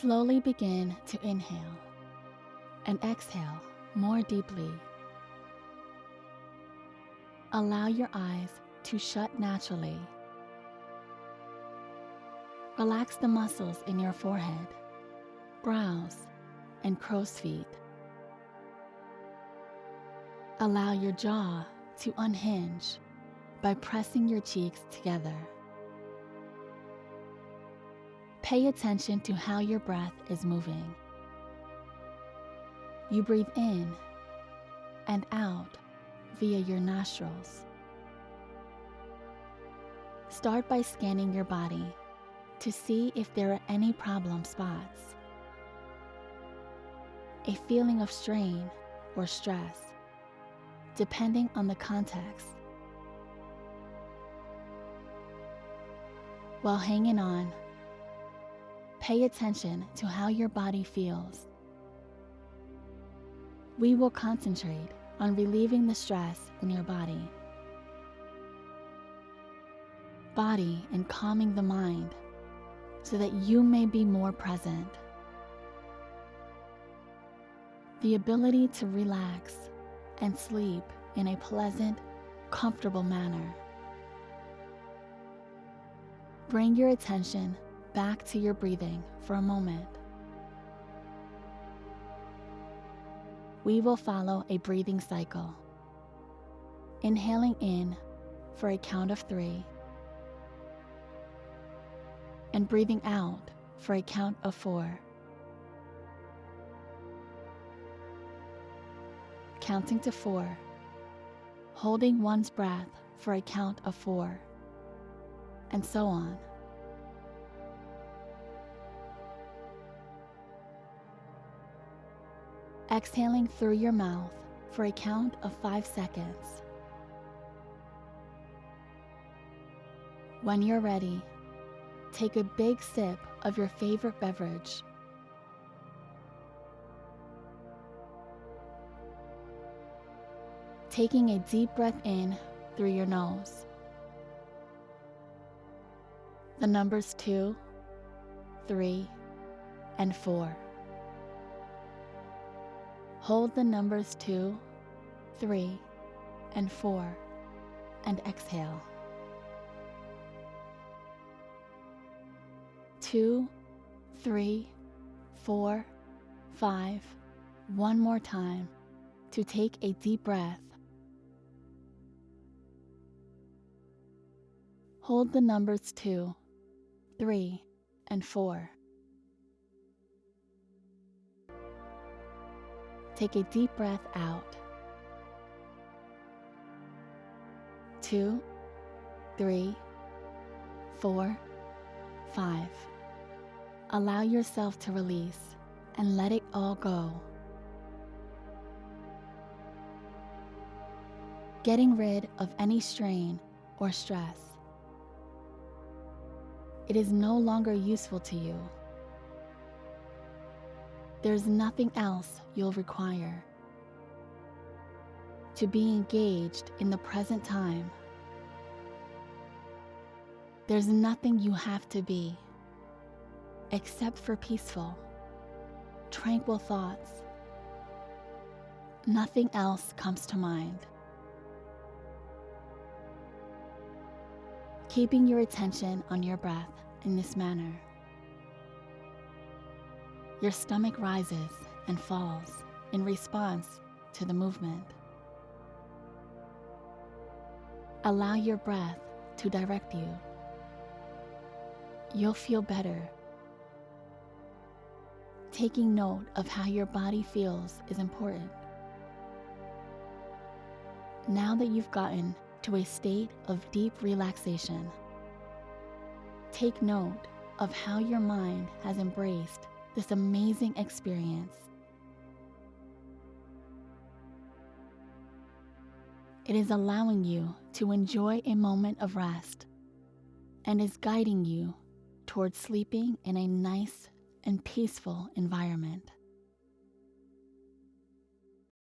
Slowly begin to inhale and exhale more deeply. Allow your eyes to shut naturally. Relax the muscles in your forehead, brows, and crow's feet. Allow your jaw to unhinge by pressing your cheeks together. Pay attention to how your breath is moving. You breathe in and out via your nostrils. Start by scanning your body to see if there are any problem spots. A feeling of strain or stress, depending on the context. While hanging on, pay attention to how your body feels. We will concentrate on relieving the stress in your body. Body and calming the mind so that you may be more present. The ability to relax and sleep in a pleasant, comfortable manner. Bring your attention back to your breathing for a moment. We will follow a breathing cycle. Inhaling in for a count of three, and breathing out for a count of four. Counting to four, holding one's breath for a count of four and so on. Exhaling through your mouth for a count of five seconds. When you're ready, take a big sip of your favorite beverage. Taking a deep breath in through your nose the numbers 2, 3, and 4. Hold the numbers 2, 3, and 4 and exhale. 2, 3, 4, 5. One more time to take a deep breath. Hold the numbers 2, three, and four. Take a deep breath out. Two, three, four, five. Allow yourself to release and let it all go. Getting rid of any strain or stress it is no longer useful to you. There's nothing else you'll require. To be engaged in the present time. There's nothing you have to be except for peaceful, tranquil thoughts. Nothing else comes to mind. keeping your attention on your breath in this manner. Your stomach rises and falls in response to the movement. Allow your breath to direct you. You'll feel better. Taking note of how your body feels is important. Now that you've gotten to a state of deep relaxation. Take note of how your mind has embraced this amazing experience. It is allowing you to enjoy a moment of rest and is guiding you towards sleeping in a nice and peaceful environment.